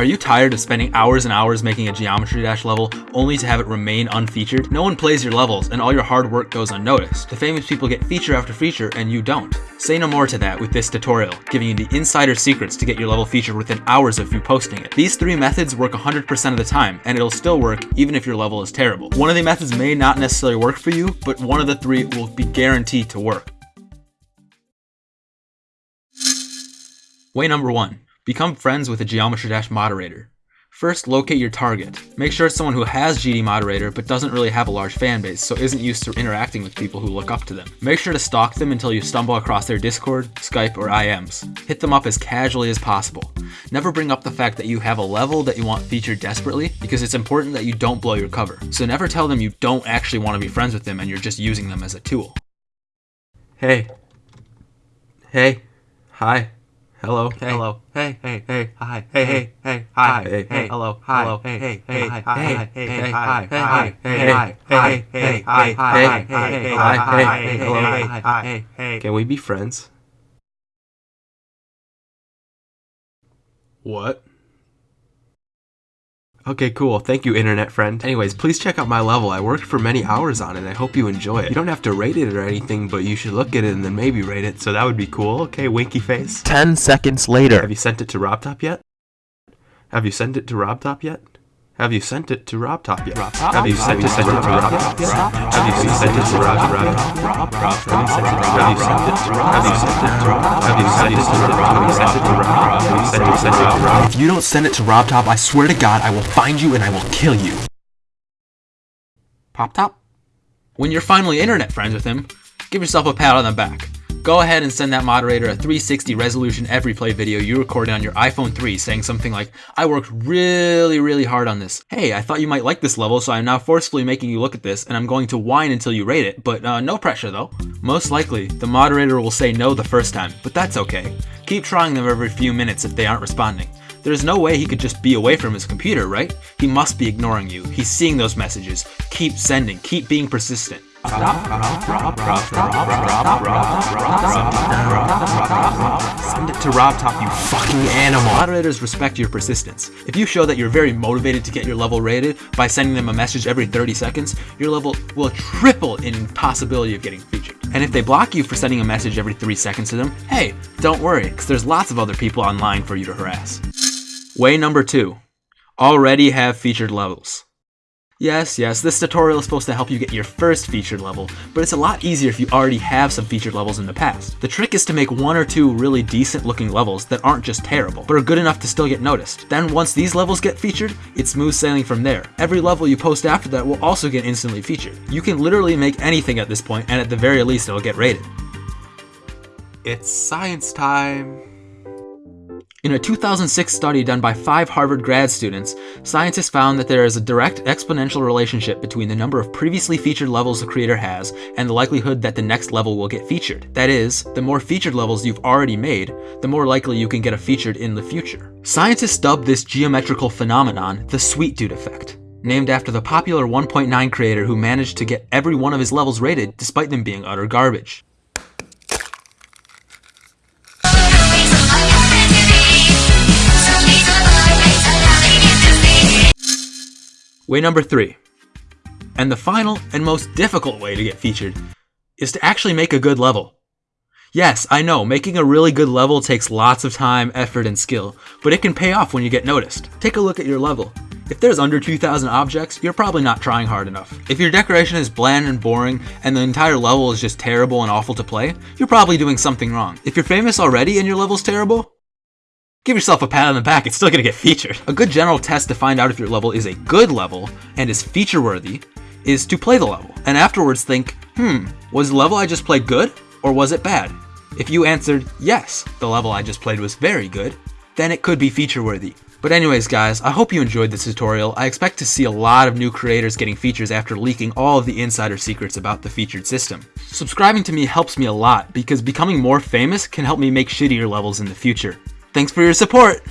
Are you tired of spending hours and hours making a Geometry Dash level only to have it remain unfeatured? No one plays your levels and all your hard work goes unnoticed. The famous people get feature after feature and you don't. Say no more to that with this tutorial, giving you the insider secrets to get your level featured within hours of you posting it. These three methods work 100% of the time, and it'll still work even if your level is terrible. One of the methods may not necessarily work for you, but one of the three will be guaranteed to work. Way number one, become friends with a Geometry Dash moderator. First, locate your target. Make sure it's someone who has GD moderator but doesn't really have a large fan base, so isn't used to interacting with people who look up to them. Make sure to stalk them until you stumble across their Discord, Skype, or IMs. Hit them up as casually as possible. Never bring up the fact that you have a level that you want featured desperately, because it's important that you don't blow your cover. So never tell them you don't actually want to be friends with them and you're just using them as a tool. Hey. Hey. Hi. Hello. Hey. Hello. Hey, hey, hey, hi, hey, hey, hey, hi, hey, hey, hello, hello, hey, hey, hey, hi, hi, hey, hey, hi, hi, hey, hi, hey, hey, hi, hi, hey, hey, hi, hey, hello, hi, hey, hey. Can we be friends? What? Okay, cool. Thank you, internet friend. Anyways, please check out my level. I worked for many hours on it. I hope you enjoy it. You don't have to rate it or anything, but you should look at it and then maybe rate it, so that would be cool. Okay, winky face. 10 seconds later. Have you sent it to RobTop yet? Have you sent it to RobTop yet? Have you sent it to RobTop yet? Have you sent it to RobTop yet? Have you sent it to RobTop? Have you sent it to Have you sent it to Have you sent it to Have you sent it to Have you sent it to Have you sent it to Rob? If you don't send it to RobTop, I swear to God, I will find you and I will kill you. Pop Top? When you're finally internet friends with him, give yourself a pat on the back. Go ahead and send that moderator a 360 resolution every play video you recorded on your iPhone 3 saying something like, I worked really, really hard on this. Hey, I thought you might like this level, so I'm now forcefully making you look at this, and I'm going to whine until you rate it, but uh, no pressure though. Most likely, the moderator will say no the first time, but that's okay. Keep trying them every few minutes if they aren't responding. There's no way he could just be away from his computer, right? He must be ignoring you. He's seeing those messages. Keep sending. Keep being persistent. Send it to RobTop, you fucking animal. Moderators respect your persistence. If you show that you're very motivated to get your level rated by sending them a message every 30 seconds, your level will triple in possibility of getting featured. And if they block you for sending a message every 3 seconds to them, hey, don't worry, because there's lots of other people online for you to harass. Way number 2. Already have featured levels. Yes, yes, this tutorial is supposed to help you get your first featured level, but it's a lot easier if you already have some featured levels in the past. The trick is to make one or two really decent looking levels that aren't just terrible, but are good enough to still get noticed. Then once these levels get featured, it's smooth sailing from there. Every level you post after that will also get instantly featured. You can literally make anything at this point, and at the very least it'll get rated. It's science time. In a 2006 study done by five Harvard grad students, scientists found that there is a direct exponential relationship between the number of previously featured levels a creator has and the likelihood that the next level will get featured. That is, the more featured levels you've already made, the more likely you can get a featured in the future. Scientists dubbed this geometrical phenomenon the Sweet Dude effect named after the popular 1.9 creator who managed to get every one of his levels rated despite them being utter garbage. Way number three, and the final and most difficult way to get featured, is to actually make a good level. Yes, I know, making a really good level takes lots of time, effort, and skill, but it can pay off when you get noticed. Take a look at your level. If there's under 2,000 objects, you're probably not trying hard enough. If your decoration is bland and boring, and the entire level is just terrible and awful to play, you're probably doing something wrong. If you're famous already and your level's terrible, Give yourself a pat on the back, it's still gonna get featured. A good general test to find out if your level is a good level and is feature worthy is to play the level, and afterwards think, hmm, was the level I just played good, or was it bad? If you answered, yes, the level I just played was very good, then it could be feature worthy. But anyways guys, I hope you enjoyed this tutorial. I expect to see a lot of new creators getting features after leaking all of the insider secrets about the featured system. Subscribing to me helps me a lot because becoming more famous can help me make shittier levels in the future. Thanks for your support!